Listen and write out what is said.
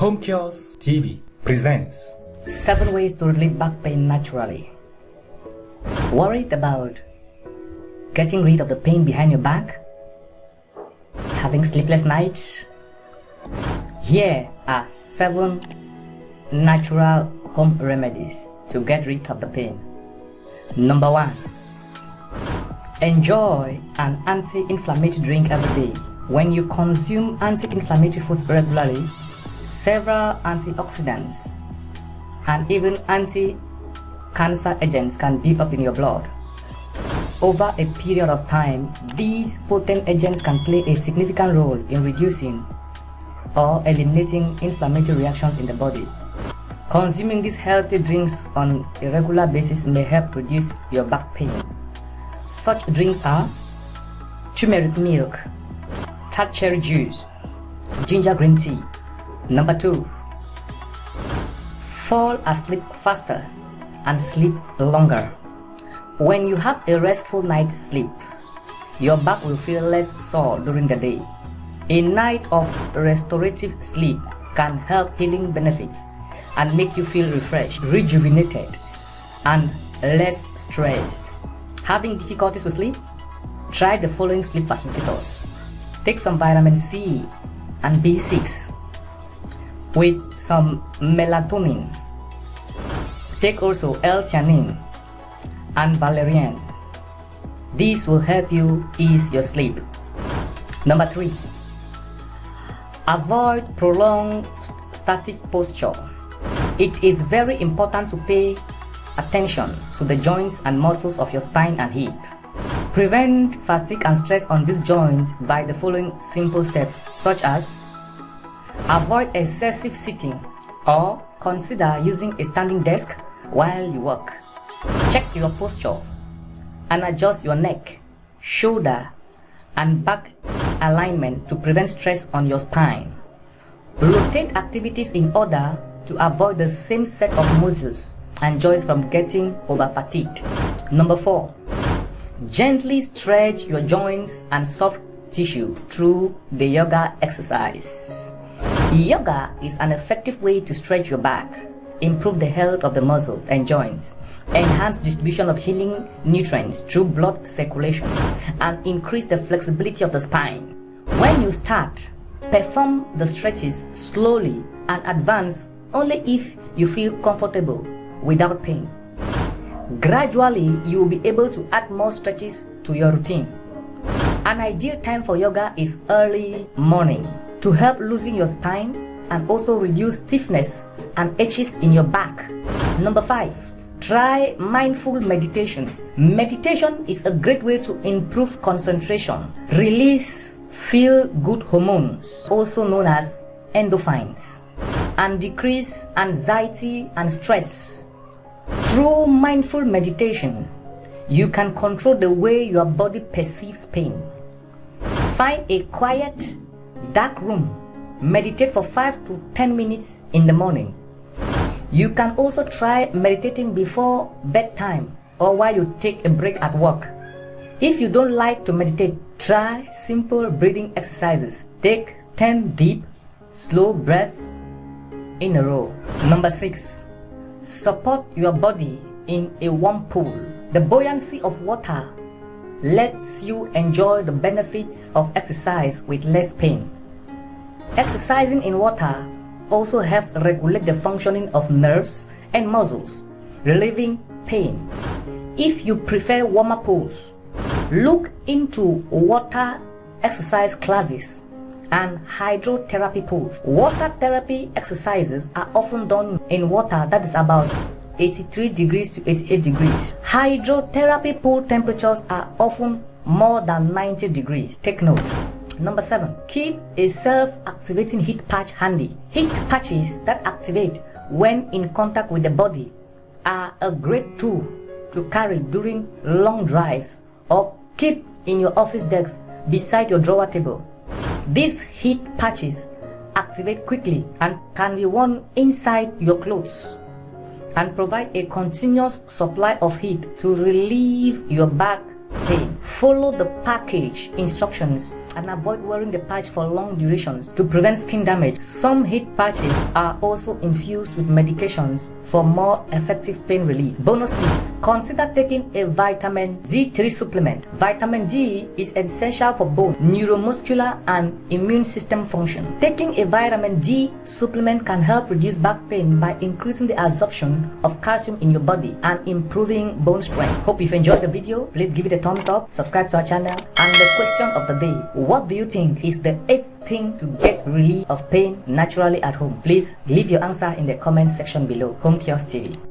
Home Cures TV presents 7 ways to relieve back pain naturally. Worried about getting rid of the pain behind your back? Having sleepless nights? Here are 7 natural home remedies to get rid of the pain. Number 1. Enjoy an anti-inflammatory drink every day. When you consume anti-inflammatory foods regularly, several antioxidants and even anti-cancer agents can build up in your blood. Over a period of time, these potent agents can play a significant role in reducing or eliminating inflammatory reactions in the body. Consuming these healthy drinks on a regular basis may help reduce your back pain. Such drinks are turmeric milk, tart cherry juice, ginger green tea. Number 2. Fall asleep faster and sleep longer. When you have a restful night's sleep, your back will feel less sore during the day. A night of restorative sleep can help healing benefits and make you feel refreshed, rejuvenated, and less stressed. Having difficulties with sleep? Try the following sleep facilitators. Take some vitamin C and B6 with some melatonin. Take also L-theanine and valerian. These will help you ease your sleep. Number 3. Avoid prolonged static posture. It is very important to pay attention to the joints and muscles of your spine and hip. Prevent fatigue and stress on these joints by the following simple steps such as Avoid excessive sitting or consider using a standing desk while you work. Check your posture and adjust your neck, shoulder, and back alignment to prevent stress on your spine. Rotate activities in order to avoid the same set of muscles and joints from getting over fatigued. Number 4. Gently stretch your joints and soft tissue through the yoga exercise. Yoga is an effective way to stretch your back, improve the health of the muscles and joints, enhance distribution of healing nutrients through blood circulation, and increase the flexibility of the spine. When you start, perform the stretches slowly and advance only if you feel comfortable without pain. Gradually, you will be able to add more stretches to your routine. An ideal time for yoga is early morning to help loosen your spine and also reduce stiffness and itches in your back. Number 5. Try mindful meditation. Meditation is a great way to improve concentration, release feel-good hormones, also known as endorphins, and decrease anxiety and stress. Through mindful meditation, you can control the way your body perceives pain. Find a quiet dark room. Meditate for 5 to 10 minutes in the morning. You can also try meditating before bedtime or while you take a break at work. If you don't like to meditate, try simple breathing exercises. Take 10 deep, slow breaths in a row. Number 6. Support your body in a warm pool. The buoyancy of water lets you enjoy the benefits of exercise with less pain. Exercising in water also helps regulate the functioning of nerves and muscles, relieving pain. If you prefer warmer pools, look into water exercise classes and hydrotherapy pools. Water therapy exercises are often done in water that is about 83 degrees to 88 degrees. Hydrotherapy pool temperatures are often more than 90 degrees. Take note. Number 7. Keep a self-activating heat patch handy. Heat patches that activate when in contact with the body are a great tool to carry during long drives or keep in your office desk beside your drawer table. These heat patches activate quickly and can be worn inside your clothes and provide a continuous supply of heat to relieve your back pain. Follow the package instructions and avoid wearing the patch for long durations to prevent skin damage. Some heat patches are also infused with medications for more effective pain relief. Bonus tips. Consider taking a vitamin D3 supplement. Vitamin D is essential for bone, neuromuscular, and immune system function. Taking a vitamin D supplement can help reduce back pain by increasing the absorption of calcium in your body and improving bone strength. Hope you've enjoyed the video. Please give it a thumbs up, subscribe to our channel, and the question of the day, what do you think is the eighth thing to get relief of pain naturally at home? Please leave your answer in the comment section below. Home Cures TV.